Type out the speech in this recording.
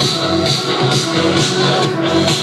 I'm sorry.